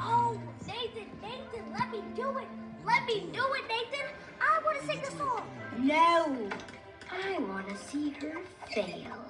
Oh, Nathan, Nathan, let me do it. Let me do it, Nathan. I want to sing the song. No. I want to see her fail.